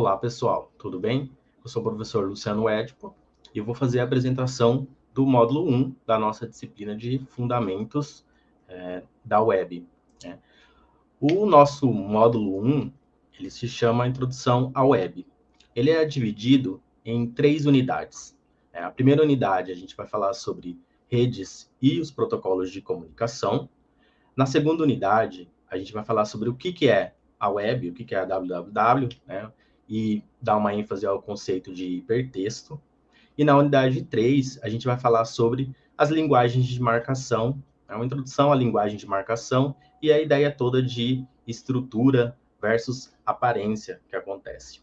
Olá, pessoal, tudo bem? Eu sou o professor Luciano Edipo e vou fazer a apresentação do módulo 1 da nossa disciplina de Fundamentos é, da Web. Né? O nosso módulo 1, ele se chama Introdução à Web. Ele é dividido em três unidades. É, a primeira unidade, a gente vai falar sobre redes e os protocolos de comunicação. Na segunda unidade, a gente vai falar sobre o que, que é a web, o que, que é a www, né? E dar uma ênfase ao conceito de hipertexto. E na unidade 3, a gente vai falar sobre as linguagens de marcação, é uma introdução à linguagem de marcação e a ideia toda de estrutura versus aparência que acontece.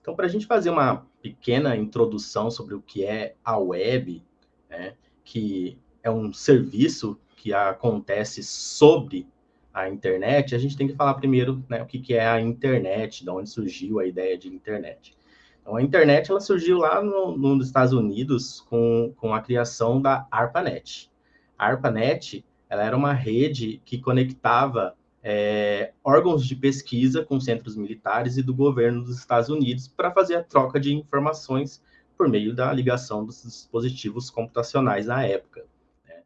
Então, para a gente fazer uma pequena introdução sobre o que é a web, né, que é um serviço que acontece sobre a internet, a gente tem que falar primeiro né, o que, que é a internet, de onde surgiu a ideia de internet. Então, a internet ela surgiu lá no, nos Estados Unidos com, com a criação da ARPANET. A ARPANET ela era uma rede que conectava é, órgãos de pesquisa com centros militares e do governo dos Estados Unidos para fazer a troca de informações por meio da ligação dos dispositivos computacionais na época. Né?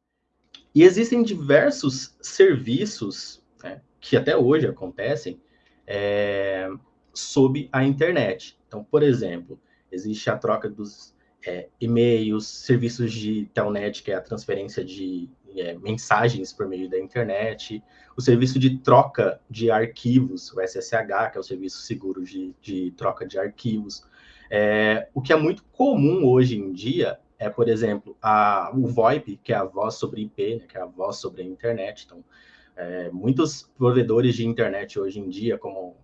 E existem diversos serviços né, que até hoje acontecem é, sob a internet. Então, por exemplo, existe a troca dos é, e-mails, serviços de telnet, que é a transferência de é, mensagens por meio da internet, o serviço de troca de arquivos, o SSH, que é o serviço seguro de, de troca de arquivos. É, o que é muito comum hoje em dia é, por exemplo, a, o VoIP, que é a voz sobre IP, né, que é a voz sobre a internet. Então, é, muitos provedores de internet hoje em dia, como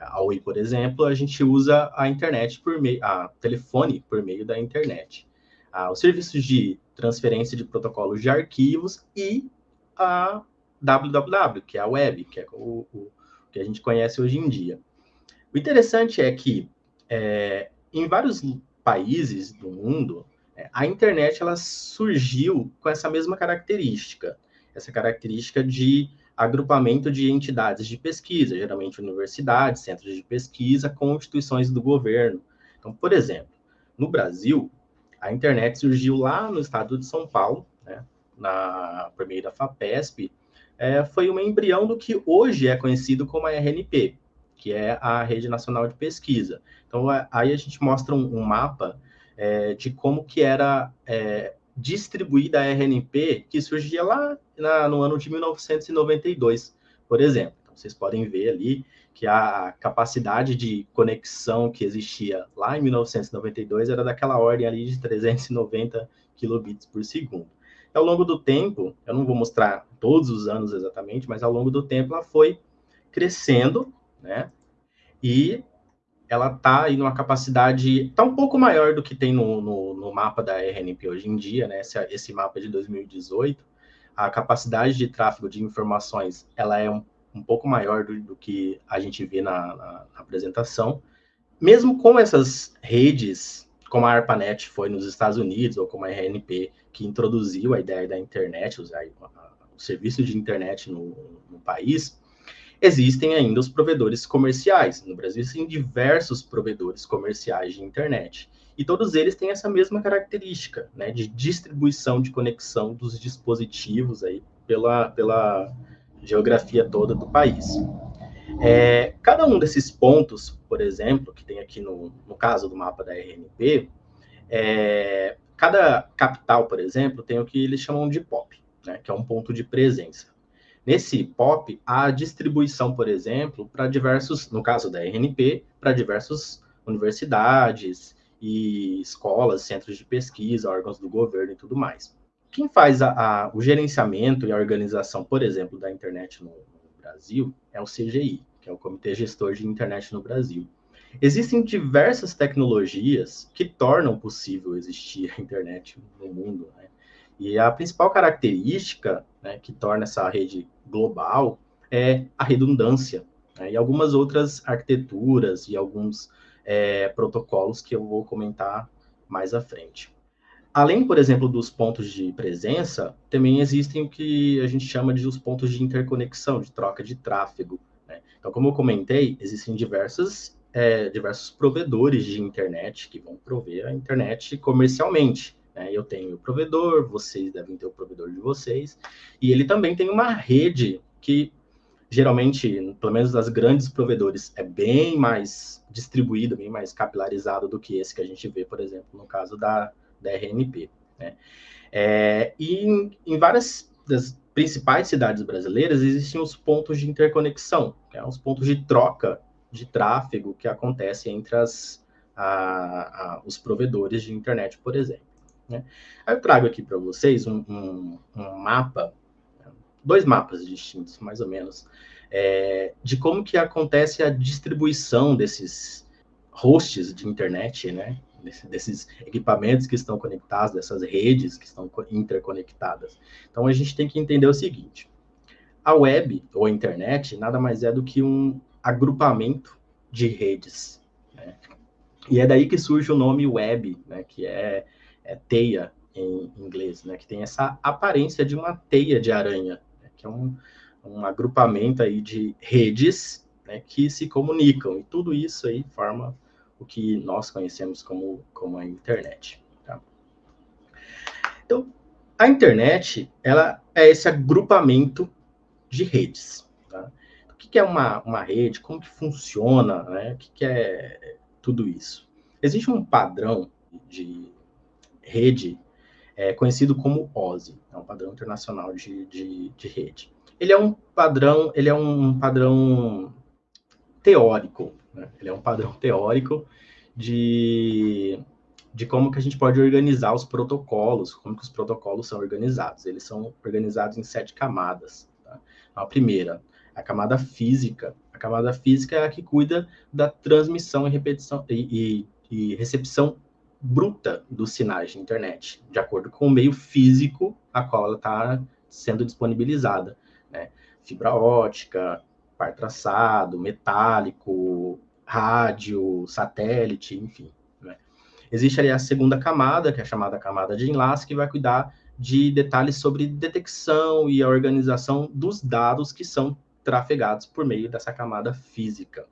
a Oi, por exemplo, a gente usa a internet por meio, a telefone por meio da internet. Ah, os serviços de transferência de protocolos de arquivos e a www, que é a web, que é o, o que a gente conhece hoje em dia. O interessante é que é, em vários países do mundo, é, a internet ela surgiu com essa mesma característica, essa característica de agrupamento de entidades de pesquisa, geralmente universidades, centros de pesquisa, com instituições do governo. Então, por exemplo, no Brasil, a internet surgiu lá no estado de São Paulo, né, na, da FAPESP, é, foi um embrião do que hoje é conhecido como a RNP, que é a Rede Nacional de Pesquisa. Então, aí a gente mostra um, um mapa é, de como que era é, distribuída a RNP que surgia lá na, no ano de 1992, por exemplo. Então, vocês podem ver ali que a capacidade de conexão que existia lá em 1992 era daquela ordem ali de 390 kilobits por segundo. E ao longo do tempo, eu não vou mostrar todos os anos exatamente, mas ao longo do tempo ela foi crescendo, né? E ela está aí numa capacidade tá um pouco maior do que tem no, no, no mapa da RNP hoje em dia, né? Esse, esse, mapa de 2018, a capacidade de tráfego de informações ela é um, um pouco maior do, do, que a gente vê na, na, na, apresentação. Mesmo com essas redes, como a ARPANET foi nos Estados Unidos, ou como a RNP, que introduziu a ideia da internet, o, o serviço de internet no, no país, existem ainda os provedores comerciais. No Brasil, existem diversos provedores comerciais de internet. E todos eles têm essa mesma característica, né, de distribuição de conexão dos dispositivos aí pela, pela geografia toda do país. É, cada um desses pontos, por exemplo, que tem aqui no, no caso do mapa da RNP, é, cada capital, por exemplo, tem o que eles chamam de POP, né, que é um ponto de presença. Nesse POP, há distribuição, por exemplo, para diversos, no caso da RNP, para diversas universidades e escolas, centros de pesquisa, órgãos do governo e tudo mais. Quem faz a, a, o gerenciamento e a organização, por exemplo, da internet no, no Brasil é o CGI, que é o Comitê Gestor de Internet no Brasil. Existem diversas tecnologias que tornam possível existir a internet no mundo. Né? E a principal característica né, que torna essa rede global é a redundância né, e algumas outras arquiteturas e alguns é, protocolos que eu vou comentar mais à frente. Além, por exemplo, dos pontos de presença, também existem o que a gente chama de os pontos de interconexão, de troca de tráfego. Né? Então, como eu comentei, existem diversas é, diversos provedores de internet que vão prover a internet comercialmente. Né? Eu tenho o provedor, vocês devem ter o provedor de vocês, e ele também tem uma rede que geralmente, pelo menos das grandes provedores, é bem mais distribuído, bem mais capilarizado do que esse que a gente vê, por exemplo, no caso da, da RNP. Né? É, e em, em, várias das principais cidades brasileiras existem os pontos de interconexão, que é os pontos de troca de tráfego que acontece entre as, a, a, os provedores de internet, por exemplo. Né? Aí eu trago aqui para vocês um, um, um mapa dois mapas distintos, mais ou menos, é, de como que acontece a distribuição desses hosts de internet, né? desses equipamentos que estão conectados, dessas redes que estão interconectadas. Então a gente tem que entender o seguinte: a web ou a internet nada mais é do que um agrupamento de redes. Né? E é daí que surge o nome web, né? que é, é teia em inglês, né? que tem essa aparência de uma teia de aranha que é um, um agrupamento aí de redes né, que se comunicam, e tudo isso aí forma o que nós conhecemos como, como a internet. Tá? Então, a internet, ela é esse agrupamento de redes. Tá? O que, que é uma, uma rede? Como que funciona? Né? O que, que é tudo isso? Existe um padrão de rede é conhecido como OSI, é um padrão internacional de, de, de rede. Ele é um padrão, ele é um padrão teórico, né? ele é um padrão teórico de, de como que a gente pode organizar os protocolos, como que os protocolos são organizados. Eles são organizados em sete camadas. Tá? A primeira, a camada física. A camada física é a que cuida da transmissão e repetição e, e, e recepção bruta dos sinais de internet, de acordo com o meio físico a qual ela está sendo disponibilizada. Né? Fibra ótica, par traçado, metálico, rádio, satélite, enfim. Né? Existe ali a segunda camada, que é chamada camada de enlace, que vai cuidar de detalhes sobre detecção e a organização dos dados que são trafegados por meio dessa camada física.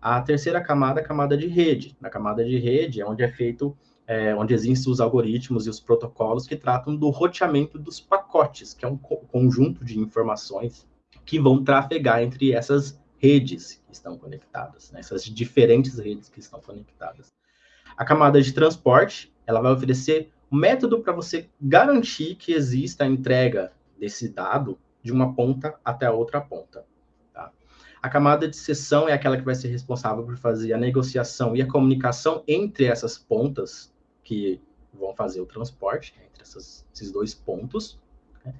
A terceira camada é a camada de rede. Na camada de rede é onde é feito, é, onde existem os algoritmos e os protocolos que tratam do roteamento dos pacotes, que é um co conjunto de informações que vão trafegar entre essas redes que estão conectadas, né? essas diferentes redes que estão conectadas. A camada de transporte, ela vai oferecer um método para você garantir que exista a entrega desse dado de uma ponta até a outra ponta. A camada de sessão é aquela que vai ser responsável por fazer a negociação e a comunicação entre essas pontas que vão fazer o transporte, né, entre essas, esses dois pontos. Né?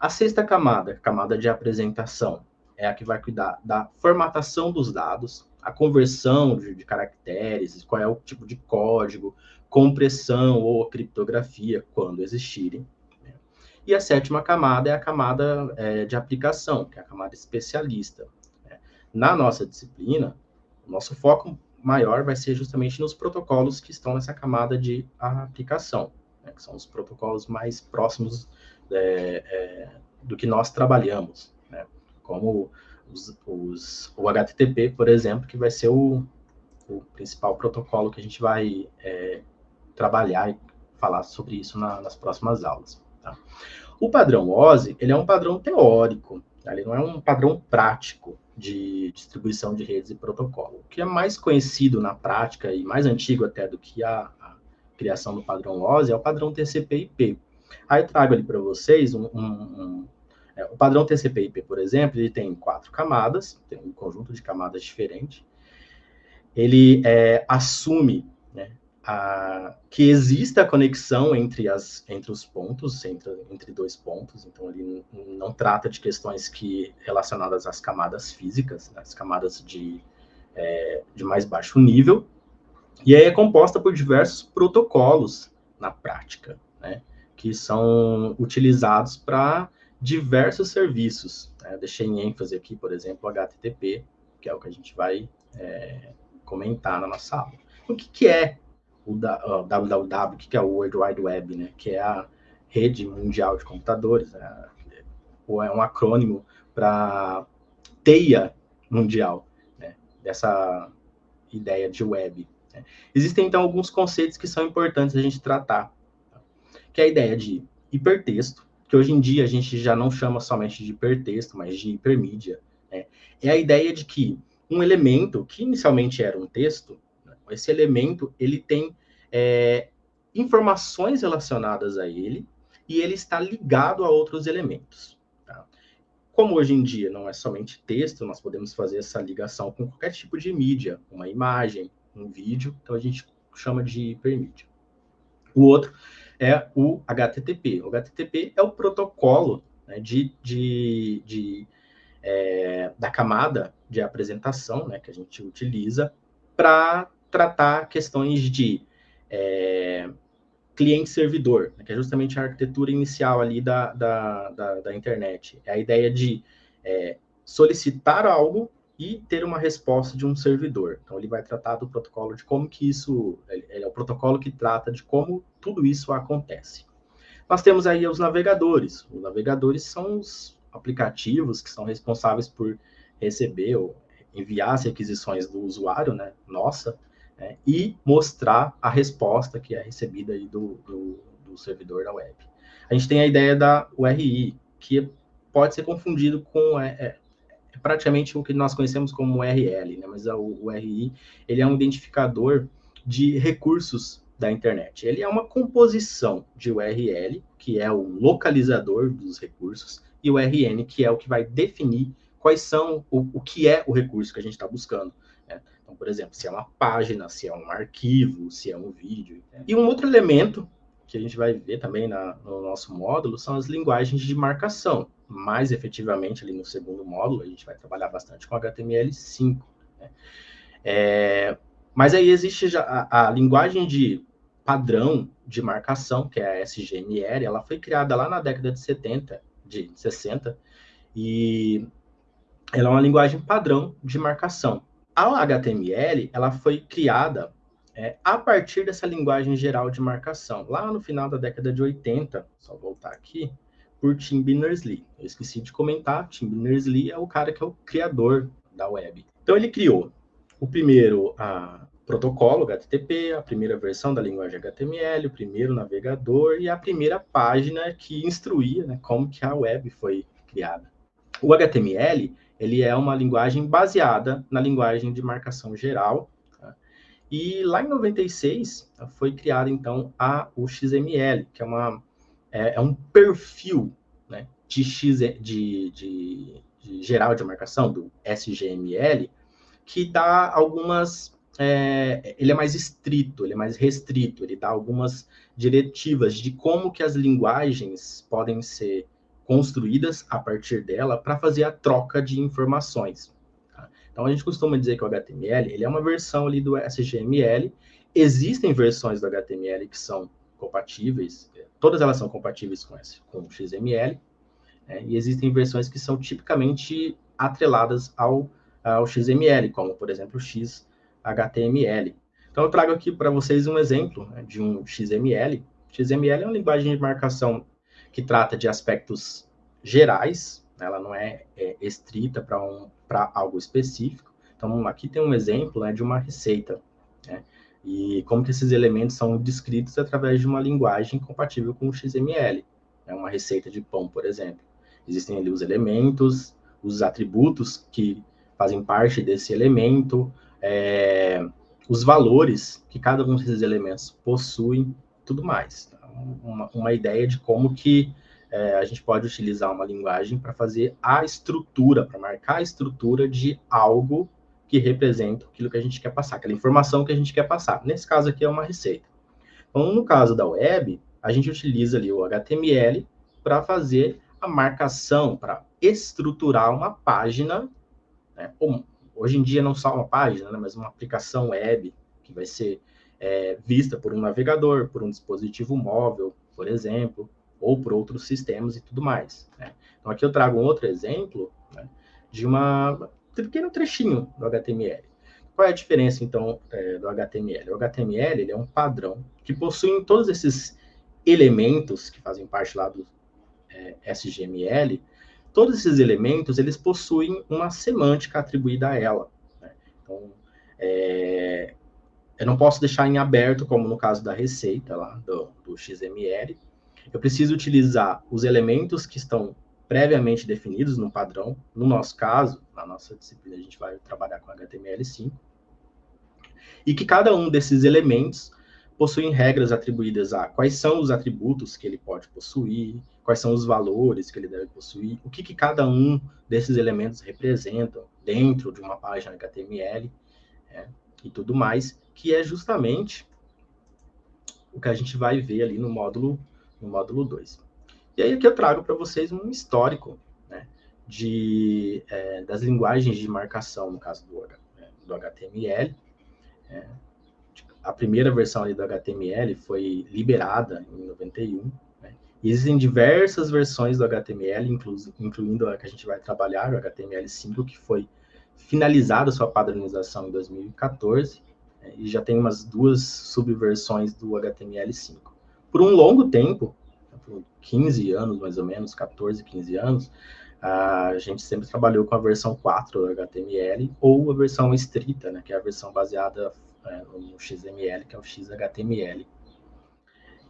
A sexta camada, camada de apresentação, é a que vai cuidar da formatação dos dados, a conversão de, de caracteres, qual é o tipo de código, compressão ou criptografia, quando existirem. Né? E a sétima camada é a camada é, de aplicação, que é a camada especialista, na nossa disciplina, o nosso foco maior vai ser justamente nos protocolos que estão nessa camada de aplicação, né, que são os protocolos mais próximos é, é, do que nós trabalhamos, né, como os, os, o HTTP, por exemplo, que vai ser o, o principal protocolo que a gente vai é, trabalhar e falar sobre isso na, nas próximas aulas. Tá? O padrão OSI, ele é um padrão teórico, tá? ele não é um padrão prático de distribuição de redes e protocolo. O que é mais conhecido na prática e mais antigo até do que a, a criação do padrão OSI é o padrão TCP/IP. Aí trago ali para vocês um, um, um é, o padrão TCP/IP, por exemplo, ele tem quatro camadas, tem um conjunto de camadas diferente. Ele é, assume a, que exista a conexão entre, as, entre os pontos, entre, entre dois pontos, então ele não trata de questões que relacionadas às camadas físicas, né, as camadas de, é, de mais baixo nível, e aí é composta por diversos protocolos na prática, né, que são utilizados para diversos serviços. Né? deixei em ênfase aqui, por exemplo, o HTTP, que é o que a gente vai é, comentar na nossa aula. O que, que é o, WWW, que é o World Wide Web, né, que é a rede mundial de computadores, né, ou é um acrônimo para teia mundial, né, dessa ideia de web. Né? Existem, então, alguns conceitos que são importantes a gente tratar, tá? que é a ideia de hipertexto, que hoje em dia a gente já não chama somente de hipertexto, mas de hipermídia. Né? É a ideia de que um elemento que inicialmente era um texto? Esse elemento ele tem é, informações relacionadas a ele e ele está ligado a outros elementos. Tá? Como hoje em dia não é somente texto, nós podemos fazer essa ligação com qualquer tipo de mídia, uma imagem, um vídeo, então a gente chama de hipermídia. O outro é o HTTP. O HTTP é o protocolo né, de, de, de é, da camada de apresentação né, que a gente utiliza para tratar questões de é, cliente-servidor, né, que é justamente a arquitetura inicial ali da, da, da, da internet. É a ideia de é, solicitar algo e ter uma resposta de um servidor. Então, ele vai tratar do protocolo de como que isso... Ele é o protocolo que trata de como tudo isso acontece. Nós temos aí os navegadores. Os navegadores são os aplicativos que são responsáveis por receber ou enviar as requisições do usuário, né, nossa, né, e mostrar a resposta que é recebida aí do, do, do, servidor da web. A gente tem a ideia da URI, que pode ser confundido com é, é, é praticamente o que nós conhecemos como URL, né, mas a, URI ele é um identificador de recursos da internet. Ele é uma composição de URL, que é o localizador dos recursos, e o RN, que é o que vai definir quais são o, o que é o recurso que a gente está buscando. Então, por exemplo, se é uma página, se é um arquivo, se é um vídeo. E um outro elemento que a gente vai ver também na, no nosso módulo são as linguagens de marcação. Mais efetivamente, ali no segundo módulo, a gente vai trabalhar bastante com HTML5. Né? É, mas aí existe já a, a, linguagem de padrão de marcação, que é a SGML, ela foi criada lá na década de 70, de 60, e ela é uma linguagem padrão de marcação. A HTML, ela foi criada é, a partir dessa linguagem geral de marcação, lá no final da década de 80, só voltar aqui, por Tim Berners-Lee. Eu esqueci de comentar, Tim Berners-Lee é o cara que é o criador da web. Então ele criou o primeiro a, protocolo HTTP, a primeira versão da linguagem HTML, o primeiro navegador e a primeira página que instruía né, como que a web foi criada. O HTML ele é uma linguagem baseada na linguagem de marcação geral. Tá? E lá em 96 foi criado então a o XML, que é, uma, é, é um perfil né, de, X, de, de, de geral de marcação, do SGML, que dá algumas é, ele é mais estrito, ele é mais restrito, ele dá algumas diretivas de como que as linguagens podem ser construídas a partir dela para fazer a troca de informações. Tá? Então, a gente costuma dizer que o HTML ele é uma versão ali do SGML. Existem versões do HTML que são compatíveis, todas elas são compatíveis com, esse, com o XML, né? e existem versões que são tipicamente atreladas ao, ao XML, como, por exemplo, o XHTML. Então, eu trago aqui para vocês um exemplo né, de um XML. XML é uma linguagem de marcação que trata de aspectos gerais, né? ela não é, é estrita para um, algo específico. Então, aqui tem um exemplo né, de uma receita, né? e como que esses elementos são descritos através de uma linguagem compatível com o XML. Né? Uma receita de pão, por exemplo. Existem ali os elementos, os atributos que fazem parte desse elemento, é, os valores que cada um desses elementos possui, tudo mais. Tá? Uma, uma ideia de como que é, a gente pode utilizar uma linguagem para fazer a estrutura, para marcar a estrutura de algo que representa aquilo que a gente quer passar, aquela informação que a gente quer passar. Nesse caso aqui é uma receita. Então, no caso da web, a gente utiliza ali o HTML para fazer a marcação, para estruturar uma página, né? hoje em dia não só uma página, né? mas uma aplicação web que vai ser é, vista por um navegador, por um dispositivo móvel, por exemplo, ou por outros sistemas e tudo mais. Né? Então, aqui eu trago um outro exemplo né, de uma um pequeno trechinho do HTML. Qual é a diferença, então, é, do HTML? O HTML é um padrão que possui todos esses elementos que fazem parte lá do é, SGML, todos esses elementos, eles possuem uma semântica atribuída a ela. Né? Então, É, eu não posso deixar em aberto, como no caso da receita lá do, do XML. Eu preciso utilizar os elementos que estão previamente definidos no padrão. No nosso caso, na nossa disciplina, a gente vai trabalhar com HTML5. E que cada um desses elementos possuem regras atribuídas a quais são os atributos que ele pode possuir, quais são os valores que ele deve possuir, o que, que cada um desses elementos representam dentro de uma página HTML é, e tudo mais, que é justamente o que a gente vai ver ali no módulo no módulo 2. E aí aqui eu trago para vocês um histórico né, de, é, das linguagens de marcação, no caso do, é, do HTML. É, a primeira versão ali do HTML foi liberada em 91. Né, e existem diversas versões do HTML, inclu, incluindo a que a gente vai trabalhar, o HTML5, que foi finalizada sua padronização em 2014, né, e já tem umas duas subversões do HTML5. Por um longo tempo, por 15 anos, mais ou menos, 14, 15 anos, a gente sempre trabalhou com a versão 4 do HTML ou a versão estrita, né, que é a versão baseada é, no XML, que é o XHTML.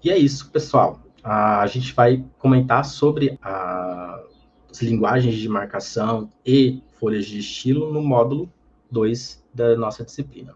E é isso, pessoal. A gente vai comentar sobre a, as linguagens de marcação e folhas de estilo no módulo 2 da nossa disciplina.